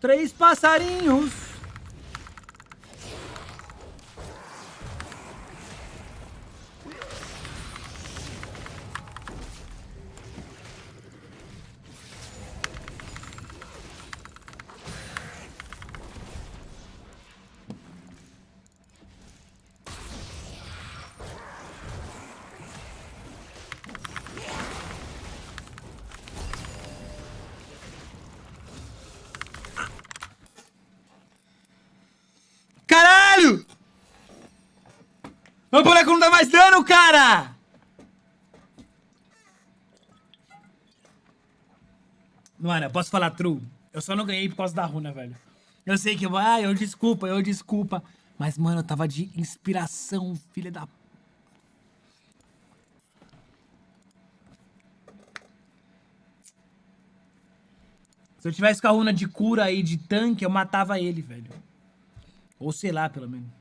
Três passarinhos. Caralho! Meu boneco não dá mais dano, cara! Mano, eu posso falar true. Eu só não ganhei por causa da runa, velho. Eu sei que, ah, eu desculpa, eu desculpa. Mas, mano, eu tava de inspiração, filha da... Se eu tivesse com a runa de cura aí, de tanque, eu matava ele, velho. Ou sei lá, pelo menos.